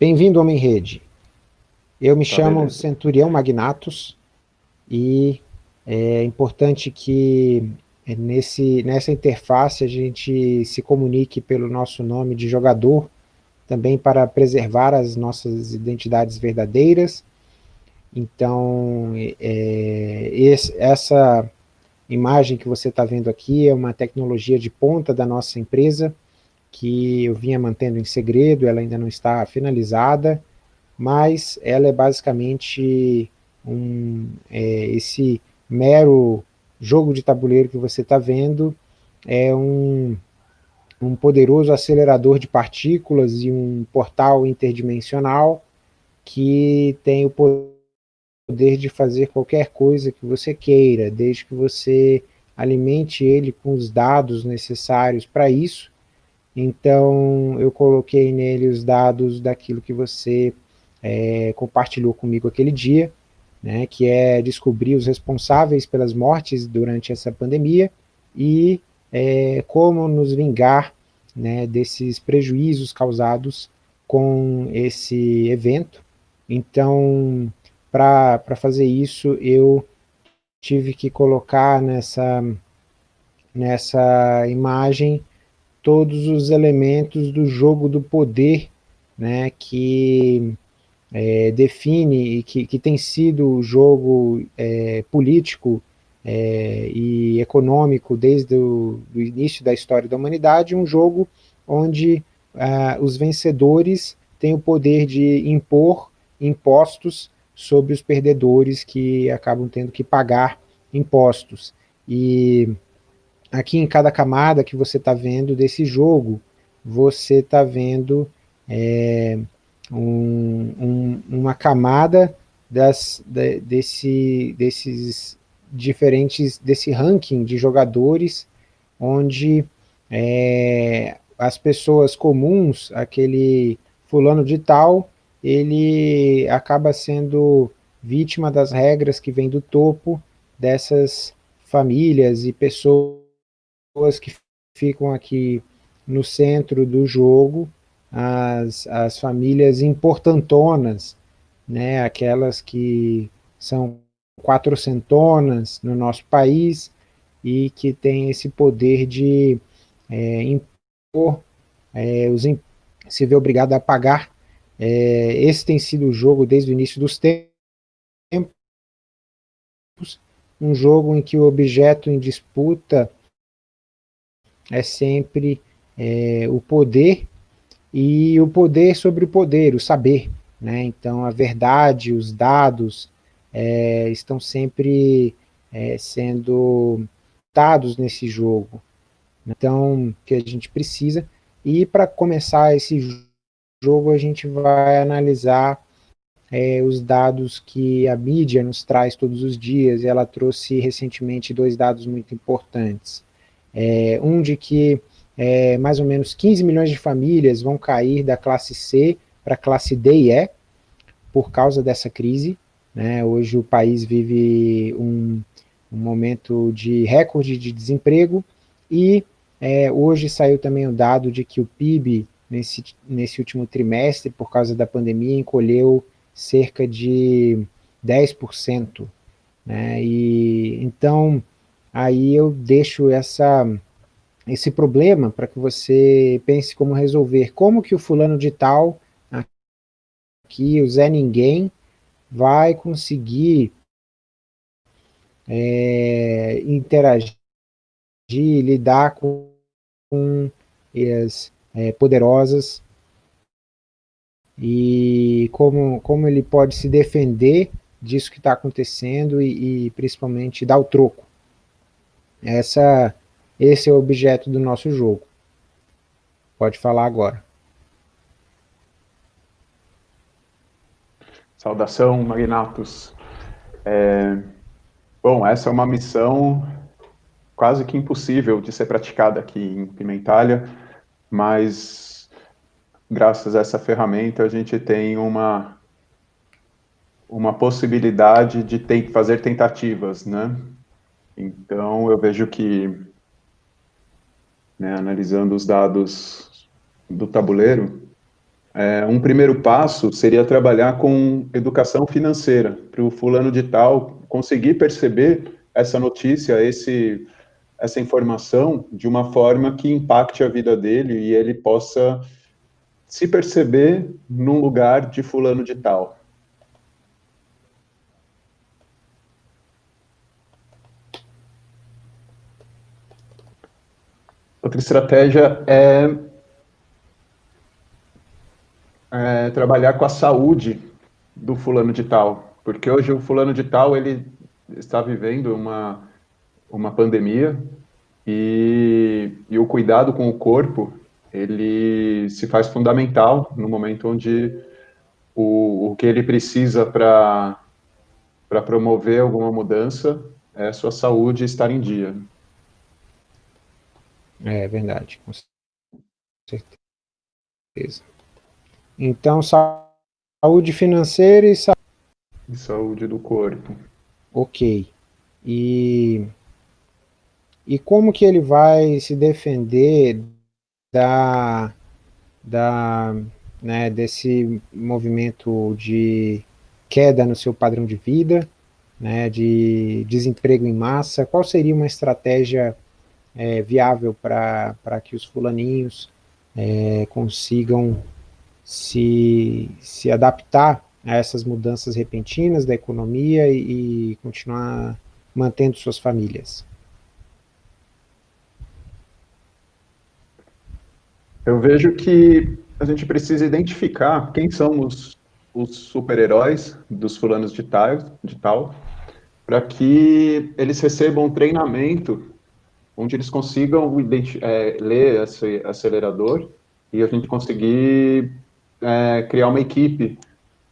Bem-vindo, Homem Rede. Eu me tá chamo beleza. Centurião Magnatus e é importante que nesse, nessa interface a gente se comunique pelo nosso nome de jogador, também para preservar as nossas identidades verdadeiras. Então, é, esse, essa imagem que você está vendo aqui é uma tecnologia de ponta da nossa empresa, que eu vinha mantendo em segredo, ela ainda não está finalizada, mas ela é basicamente um, é, esse mero jogo de tabuleiro que você está vendo, é um, um poderoso acelerador de partículas e um portal interdimensional que tem o poder de fazer qualquer coisa que você queira, desde que você alimente ele com os dados necessários para isso, então, eu coloquei nele os dados daquilo que você é, compartilhou comigo aquele dia, né, que é descobrir os responsáveis pelas mortes durante essa pandemia e é, como nos vingar né, desses prejuízos causados com esse evento. Então, para fazer isso, eu tive que colocar nessa, nessa imagem todos os elementos do jogo do poder, né, que é, define e que, que tem sido o jogo é, político é, e econômico desde o início da história da humanidade, um jogo onde ah, os vencedores têm o poder de impor impostos sobre os perdedores que acabam tendo que pagar impostos. E aqui em cada camada que você está vendo desse jogo, você está vendo é, um, um, uma camada das, de, desse, desses diferentes, desse ranking de jogadores, onde é, as pessoas comuns, aquele fulano de tal, ele acaba sendo vítima das regras que vem do topo dessas famílias e pessoas pessoas que ficam aqui no centro do jogo, as, as famílias importantonas, né, aquelas que são quatrocentonas no nosso país e que têm esse poder de é, impor, é, os, se vê obrigado a pagar. É, esse tem sido o jogo desde o início dos tempos, um jogo em que o objeto em disputa é sempre é, o poder e o poder sobre o poder, o saber. Né? Então, a verdade, os dados é, estão sempre é, sendo dados nesse jogo. Então, que a gente precisa. E para começar esse jogo, a gente vai analisar é, os dados que a mídia nos traz todos os dias, ela trouxe recentemente dois dados muito importantes é, um de que é, mais ou menos 15 milhões de famílias vão cair da classe C para a classe D e E, por causa dessa crise. Né? Hoje o país vive um, um momento de recorde de desemprego, e é, hoje saiu também o dado de que o PIB, nesse, nesse último trimestre, por causa da pandemia, encolheu cerca de 10%. Né? E, então, aí eu deixo essa, esse problema para que você pense como resolver. Como que o fulano de tal, aqui, o Zé Ninguém, vai conseguir é, interagir, lidar com, com as é, poderosas e como, como ele pode se defender disso que está acontecendo e, e principalmente dar o troco. Essa, esse é o objeto do nosso jogo. Pode falar agora. Saudação, Magnatos. É, bom, essa é uma missão quase que impossível de ser praticada aqui em Pimentalha, mas graças a essa ferramenta a gente tem uma, uma possibilidade de fazer tentativas, né? Então, eu vejo que, né, analisando os dados do tabuleiro, é, um primeiro passo seria trabalhar com educação financeira, para o fulano de tal conseguir perceber essa notícia, esse, essa informação de uma forma que impacte a vida dele e ele possa se perceber num lugar de fulano de tal. Outra estratégia é, é, trabalhar com a saúde do fulano de tal, porque hoje o fulano de tal ele está vivendo uma, uma pandemia e, e o cuidado com o corpo ele se faz fundamental no momento onde o, o que ele precisa para promover alguma mudança é a sua saúde estar em dia. É verdade, com certeza. Então, saúde financeira e saúde... E saúde do corpo. Ok. E, e como que ele vai se defender da, da, né, desse movimento de queda no seu padrão de vida, né, de desemprego em massa, qual seria uma estratégia é, viável para que os fulaninhos é, consigam se, se adaptar a essas mudanças repentinas da economia e, e continuar mantendo suas famílias? Eu vejo que a gente precisa identificar quem são os, os super-heróis dos fulanos de tal, de tal para que eles recebam treinamento onde eles consigam é, ler esse acelerador e a gente conseguir é, criar uma equipe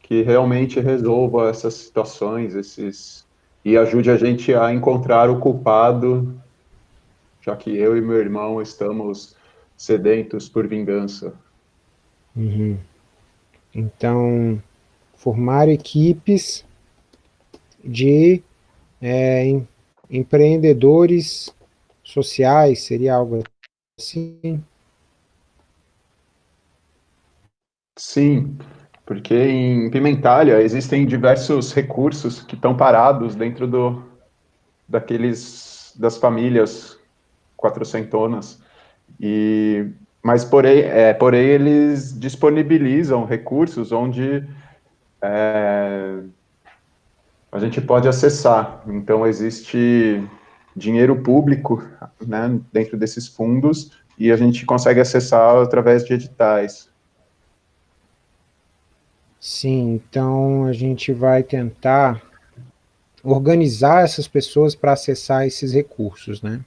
que realmente resolva essas situações, esses e ajude a gente a encontrar o culpado, já que eu e meu irmão estamos sedentos por vingança. Uhum. Então, formar equipes de é, em, empreendedores sociais, seria algo assim? Sim, porque em Pimentalha existem diversos recursos que estão parados dentro do, daqueles, das famílias quatrocentonas e, mas, porém, é, porém, eles disponibilizam recursos onde é, a gente pode acessar. Então, existe dinheiro público né, dentro desses fundos e a gente consegue acessar através de editais. Sim, então a gente vai tentar organizar essas pessoas para acessar esses recursos, né?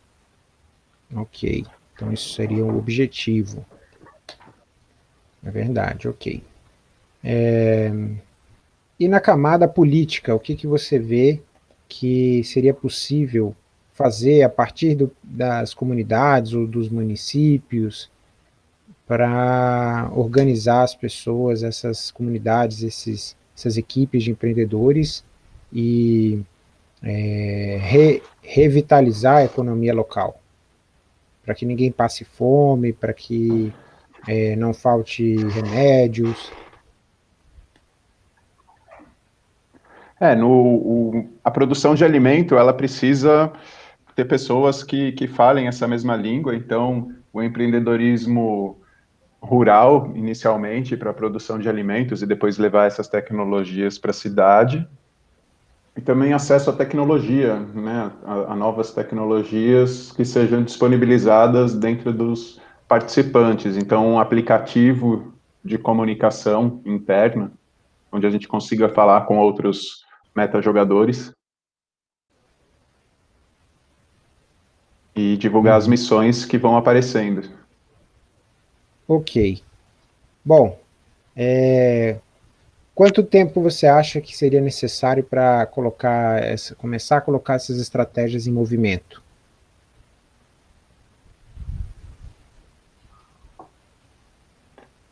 Ok. Então isso seria o objetivo. É verdade, ok. É... E na camada política, o que, que você vê que seria possível fazer a partir do, das comunidades ou dos municípios para organizar as pessoas, essas comunidades, esses, essas equipes de empreendedores e é, re, revitalizar a economia local? para que ninguém passe fome, para que é, não falte remédios. É, no, o, a produção de alimento, ela precisa ter pessoas que, que falem essa mesma língua, então o empreendedorismo rural, inicialmente, para a produção de alimentos e depois levar essas tecnologias para a cidade, e também acesso à tecnologia, né, a, a, novas tecnologias que sejam disponibilizadas dentro dos participantes. Então, um aplicativo de comunicação interna, onde a gente consiga falar com outros metajogadores e divulgar as missões que vão aparecendo. Ok. Bom, é, Quanto tempo você acha que seria necessário para colocar essa, começar a colocar essas estratégias em movimento?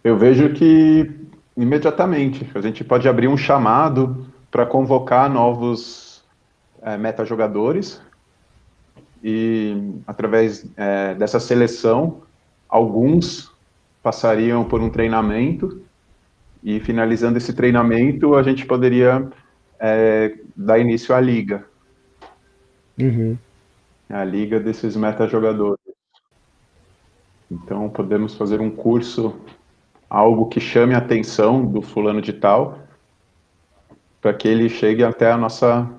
Eu vejo que imediatamente a gente pode abrir um chamado para convocar novos é, metajogadores e através é, dessa seleção alguns passariam por um treinamento e finalizando esse treinamento, a gente poderia é, dar início à liga. Uhum. A liga desses meta-jogadores. Então, podemos fazer um curso, algo que chame a atenção do fulano de tal, para que ele chegue até a nossa,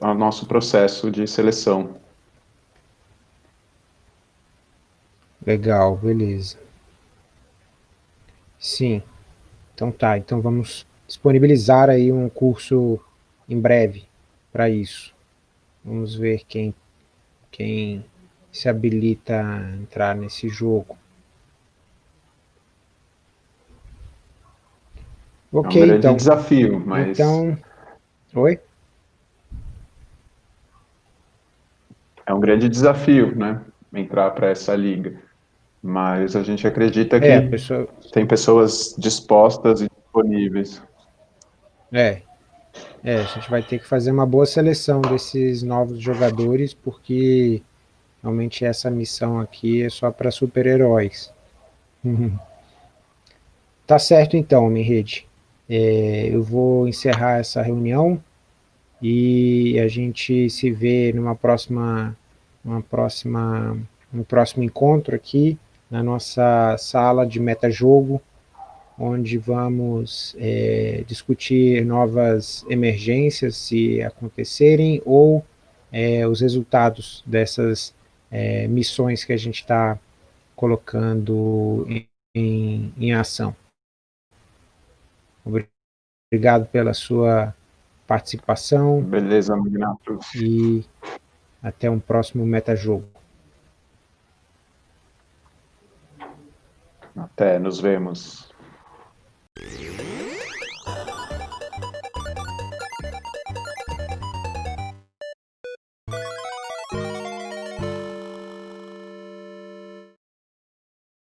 ao nosso processo de seleção. Legal, beleza. Sim. Então tá, então vamos disponibilizar aí um curso em breve para isso. Vamos ver quem, quem se habilita a entrar nesse jogo. Ok, é um grande então. desafio, mas... Então... Oi? É um grande desafio, né? Entrar para essa liga. Mas a gente acredita que é, pessoa... tem pessoas dispostas e disponíveis. É. É, a gente vai ter que fazer uma boa seleção desses novos jogadores, porque realmente essa missão aqui é só para super-heróis. Tá certo então, minha rede. É, eu vou encerrar essa reunião e a gente se vê numa próxima, numa próxima, no próximo encontro aqui na nossa sala de metajogo, onde vamos é, discutir novas emergências, se acontecerem, ou é, os resultados dessas é, missões que a gente está colocando em, em, em ação. Obrigado pela sua participação. Beleza, Magnato. E até um próximo metajogo. Até, nos vemos.